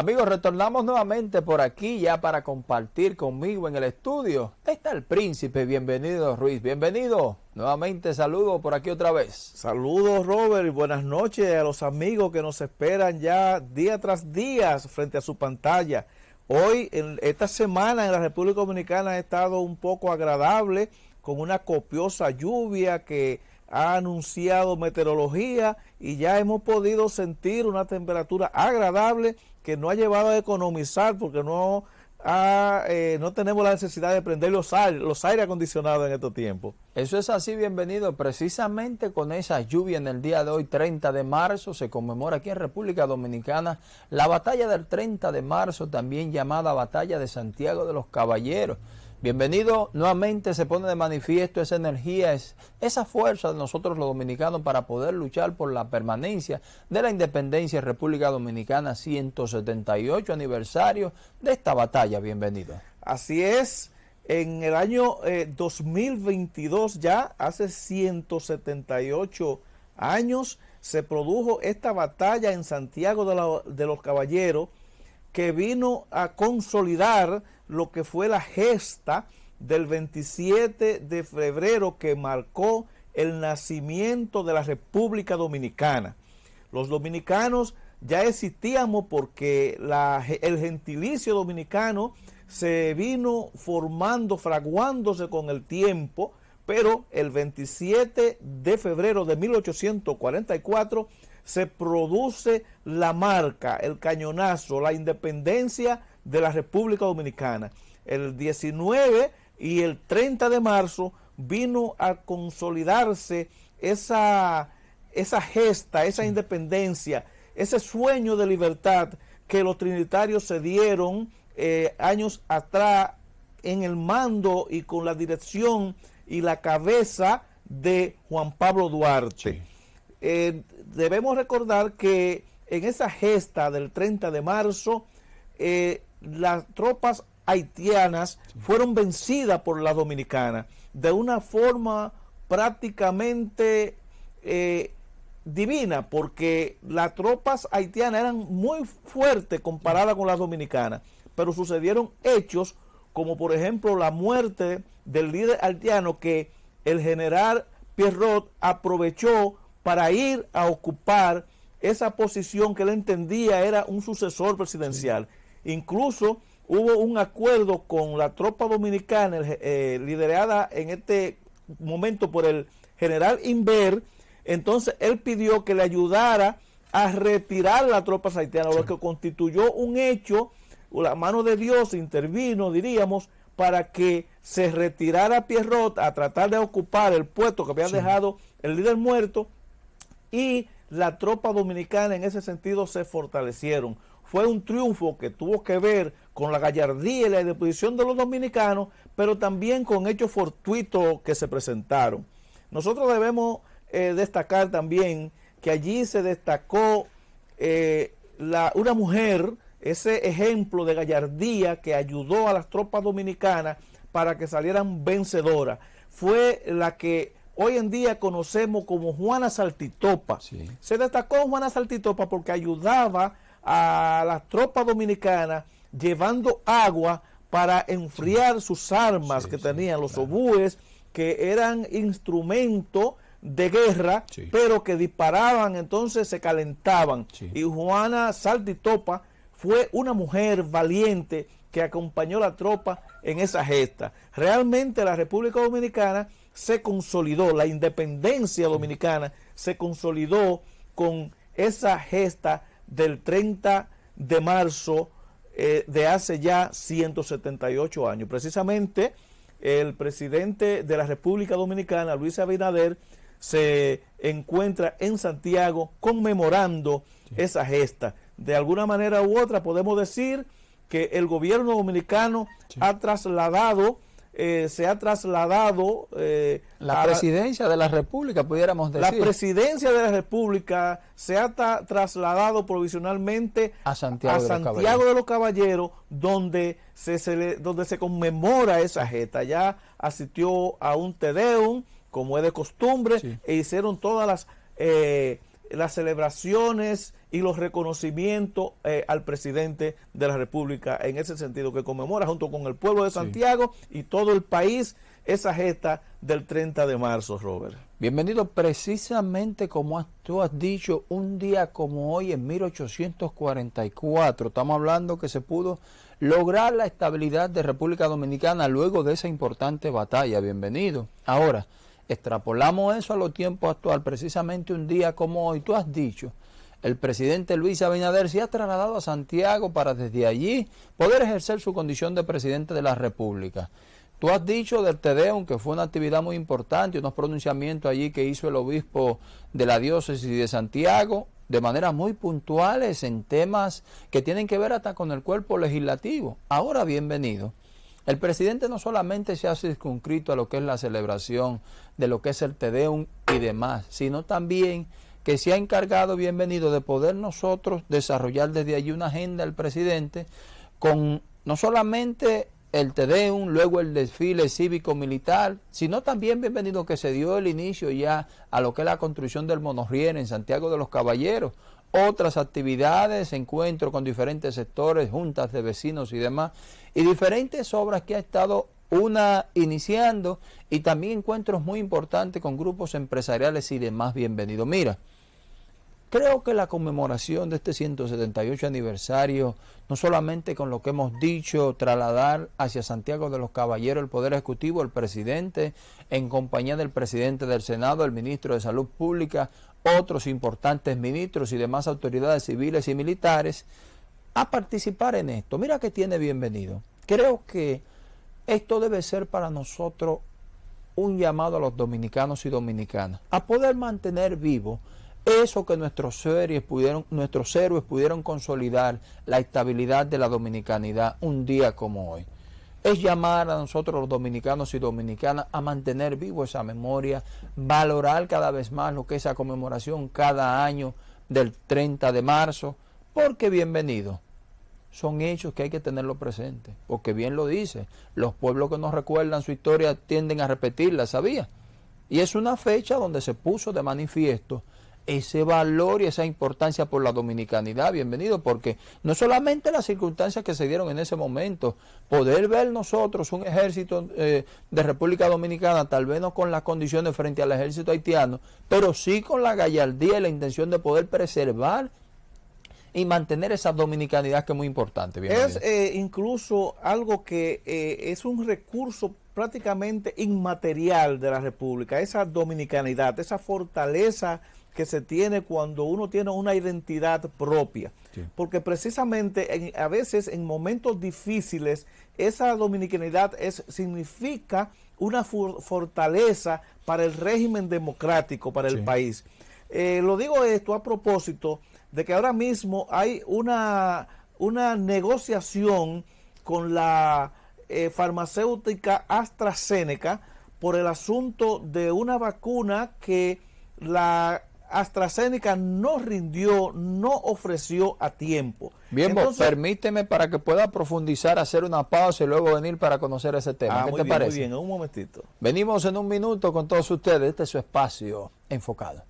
Amigos, retornamos nuevamente por aquí ya para compartir conmigo en el estudio. Está el príncipe, bienvenido Ruiz, bienvenido. Nuevamente saludo por aquí otra vez. Saludos Robert y buenas noches a los amigos que nos esperan ya día tras día frente a su pantalla. Hoy, en esta semana en la República Dominicana ha estado un poco agradable con una copiosa lluvia que ha anunciado meteorología y ya hemos podido sentir una temperatura agradable que no ha llevado a economizar porque no eh, no tenemos la necesidad de prender los, aire, los aire acondicionados en estos tiempos. Eso es así, bienvenido. Precisamente con esa lluvia en el día de hoy, 30 de marzo, se conmemora aquí en República Dominicana la batalla del 30 de marzo, también llamada Batalla de Santiago de los Caballeros. Bienvenido, nuevamente se pone de manifiesto esa energía, esa fuerza de nosotros los dominicanos para poder luchar por la permanencia de la independencia de República Dominicana, 178 aniversario de esta batalla. Bienvenido. Así es, en el año 2022 eh, ya, hace 178 años, se produjo esta batalla en Santiago de los Caballeros que vino a consolidar lo que fue la gesta del 27 de febrero que marcó el nacimiento de la República Dominicana. Los dominicanos ya existíamos porque el gentilicio dominicano se vino formando, fraguándose con el tiempo, pero el 27 de febrero de 1844 se produce la marca, el cañonazo, la independencia de la República Dominicana. El 19 y el 30 de marzo vino a consolidarse esa, esa gesta, esa independencia, ese sueño de libertad que los trinitarios se dieron eh, años atrás en el mando y con la dirección y la cabeza de Juan Pablo Duarte. Eh, debemos recordar que en esa gesta del 30 de marzo, eh, las tropas haitianas fueron vencidas por las dominicanas de una forma prácticamente eh, divina, porque las tropas haitianas eran muy fuertes comparadas con las dominicanas, pero sucedieron hechos como por ejemplo la muerte del líder haitiano que el general Pierrot aprovechó para ir a ocupar esa posición que él entendía era un sucesor presidencial. Incluso hubo un acuerdo con la tropa dominicana eh, liderada en este momento por el general Inver, entonces él pidió que le ayudara a retirar la tropa haitiana, lo que constituyó un hecho, la mano de Dios intervino, diríamos, para que se retirara Pierrot a tratar de ocupar el puesto que había dejado el líder muerto y la tropa dominicana en ese sentido se fortalecieron. Fue un triunfo que tuvo que ver con la gallardía y la disposición de los dominicanos, pero también con hechos fortuitos que se presentaron. Nosotros debemos eh, destacar también que allí se destacó eh, la, una mujer, ese ejemplo de gallardía que ayudó a las tropas dominicanas para que salieran vencedoras. Fue la que hoy en día conocemos como Juana Saltitopa. Se destacó Juana Saltitopa porque ayudaba a las tropas dominicanas llevando agua para enfriar sus armas que tenían, los obúes, que eran instrumentos de guerra, pero que disparaban, entonces se calentaban. Y Juana Saltitopa fue una mujer valiente que acompañó a la tropa en esa gesta. Realmente la República Dominicana se consolidó, la independencia dominicana se consolidó con esa gesta del 30 de marzo eh, de hace ya 178 años. Precisamente el presidente de la República Dominicana, Luis Abinader, se encuentra en Santiago conmemorando esa gesta. De alguna manera u otra podemos decir que el gobierno dominicano ha trasladado eh, se ha trasladado... Eh, la presidencia de la República, pudiéramos decir. La presidencia de la República se ha trasladado provisionalmente a Santiago, de, los Caballeros, donde se, donde se conmemora esa gesta. Ya asistió a un Tedeum, como es de costumbre, e hicieron todas las... Eh, las celebraciones y los reconocimientos eh, al presidente de la República en ese sentido, que conmemora junto con el pueblo de Santiago y todo el país esa gesta del 30 de marzo, Robert. Bienvenido precisamente como tú has dicho, un día como hoy en 1844, estamos hablando que se pudo lograr la estabilidad de República Dominicana luego de esa importante batalla, bienvenido. Ahora, extrapolamos eso a los tiempos actuales, precisamente un día como hoy, tú has dicho, el presidente Luis Abinader se ha trasladado a Santiago para desde allí poder ejercer su condición de presidente de la República. Tú has dicho del Tedeum que fue una actividad muy importante, unos pronunciamientos allí que hizo el obispo de la diócesis de Santiago, de manera muy puntuales en temas que tienen que ver hasta con el cuerpo legislativo. Ahora, bienvenido. El presidente no solamente se ha circunscrito a lo que es la celebración de lo que es el Tedeum y demás, sino también que se ha encargado, bienvenido, de poder nosotros desarrollar desde allí una agenda del presidente con no solamente el Tedeum, luego el desfile cívico-militar, sino también bienvenido que se dio el inicio ya a lo que es la construcción del monorriel en Santiago de los Caballeros, otras actividades, encuentros con diferentes sectores, juntas de vecinos y demás, y diferentes obras que ha estado una iniciando y también encuentros muy importantes con grupos empresariales y demás. Bienvenido. Mira, Creo que la conmemoración de este 178 aniversario, no solamente con lo que hemos dicho, trasladar hacia Santiago de los Caballeros el Poder Ejecutivo, el presidente, en compañía del presidente del Senado, el ministro de Salud Pública, otros importantes ministros y demás autoridades civiles y militares, a participar en esto. Mira que tiene bienvenido. Creo que esto debe ser para nosotros un llamado a los dominicanos y dominicanas, a poder mantener vivo eso que nuestros héroes pudieron, nuestros héroes pudieron consolidar la estabilidad de la dominicanidad un día como hoy. Es llamar a nosotros los dominicanos y dominicanas a mantener vivo esa memoria, valorar cada vez más lo que es esa conmemoración cada año del 30 de marzo, porque bienvenido. Son hechos que hay que tenerlo presente, porque bien lo dice, los pueblos que nos recuerdan su historia tienden a repetirla, ¿sabía? Y es una fecha donde se puso de manifiesto ese valor y esa importancia por la dominicanidad, bienvenido, porque no solamente las circunstancias que se dieron en ese momento, poder ver nosotros un ejército eh, de República Dominicana, tal vez no con las condiciones frente al ejército haitiano, pero sí con la gallardía y la intención de poder preservar y mantener esa dominicanidad que es muy importante. Es eh, incluso algo que eh, es un recurso prácticamente inmaterial de la República, esa dominicanidad, esa fortaleza que se tiene cuando uno tiene una identidad propia. Porque precisamente a veces en momentos difíciles esa dominicanidad es, significa una fortaleza para el régimen democrático, para el país. Eh, lo digo esto a propósito de que ahora mismo hay una, una negociación con la eh, farmacéutica AstraZeneca por el asunto de una vacuna que la AstraZeneca no rindió, no ofreció a tiempo. Bien, permíteme para que pueda profundizar, hacer una pausa y luego venir para conocer ese tema. Ah, ¿Qué te parece? Muy bien, un momentito. Venimos en un minuto con todos ustedes. Este es su espacio enfocado.